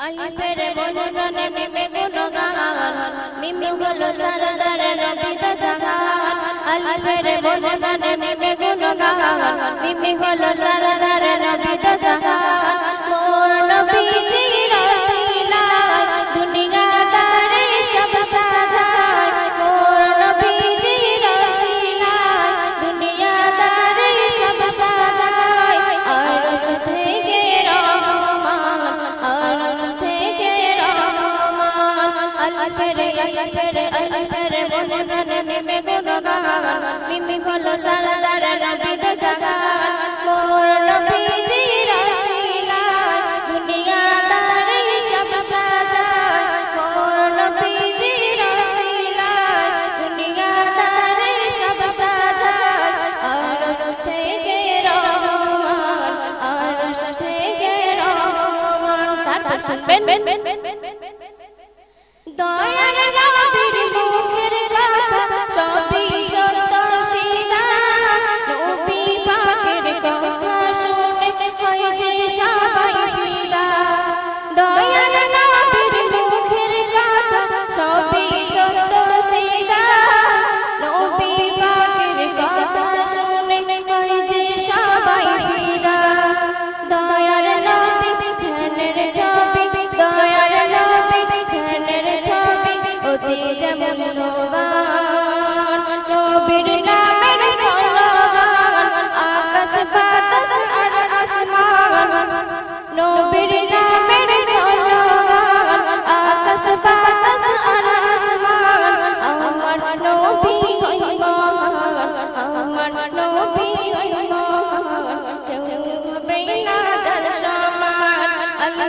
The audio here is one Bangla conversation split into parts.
আলিফের বনরনে মিমে গুণগান মিমি হলো সারদার নবী দসাগান আলিফের বনরনে মিমে গুণগান মিমি হলো সারদার আলিফের আলিফের আলিফের বনরনে মিমে গুণগান মিমি হলো সারদার নবী দসাগান মোর নবীজি রসিলা দুনিয়া দারে সব সাজায় মোর নবীজি রসিলা দুনিয়া দারে সব সাজায় আর থেকে রহমান, আর থেকে রহমান, তারপর শুনবেন। Cristo.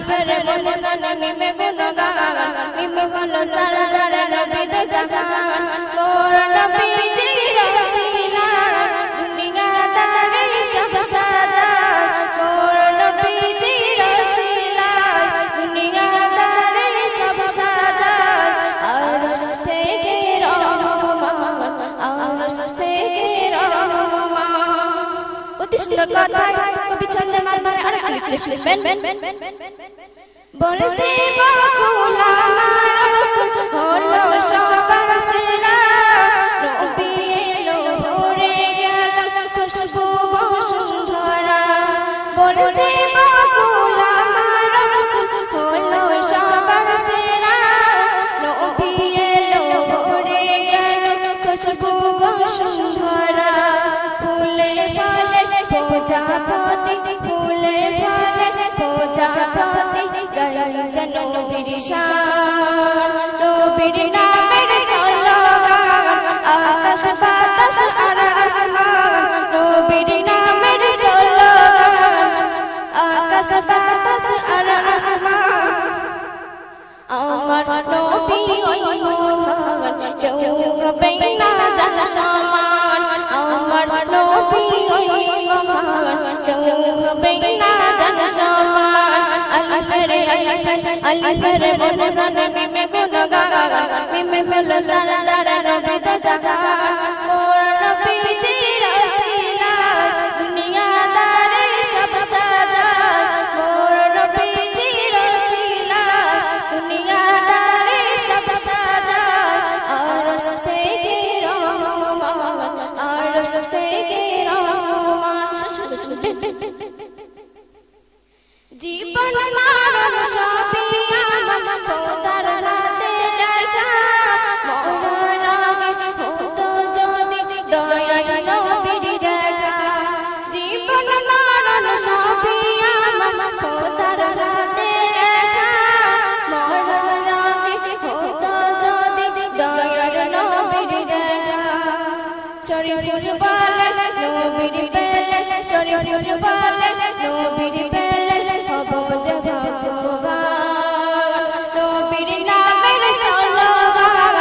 আলিফের বনরন মিমে গুণগান মিমে হলো সারদার নবী দসাগান মোর মোর নবীজি রসিলা দুনিয়া দারে সব কথায় কবি ছন্দের মাধ্যমে আর আরেকটি শুনবেন বলছে বলছে ভরে গেল খুশবু বসুন্ধরা। ফুলে ফলে ফলে প্রজাপতি গাই যেন নবীর শান। নবীর নামের স্লোগান, আকাশ, বাতাস আর আসমান। নবীর নামের স্লোগান, আকাশ, বাতাস আর আসমান। আমার নবী ওই মহান কেউ হবে না যার সমান। কেউ হবে না যার সমান আলিফের আলিফের আলিফের বনরন মিমে গুণগান মিমে হলো সারদার নবী দসাগান মোর নবীজি রসিলা দুনিয়া দারে সব সাজায় মোর নবীজি রসিলা দুনিয়া দারে সব সাজায় আর থেকে রহমান আর থেকে রহমান জীবন মারণ শরীফুল বলে, নবীর পেলে শরীফুল বলে, নবীর পেলে হব যে ভগবান। নবীর নামের স্লোগান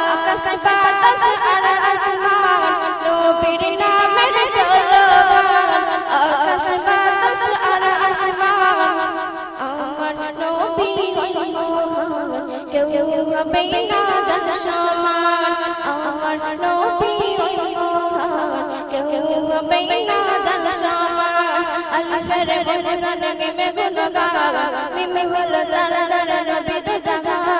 আকাশ, বাতাস আর আসমান। নবীর নামের স্লোগান আকাশ, বাতাস আর আসমান। আমার নবী ওই মহান কেউ হবে না যার সমান। আমার নবী ওই মহান কেউ মেইনা জান সমান আলফের বনন মিমে গুনগা মিমে হলো সারা নবী তো জামান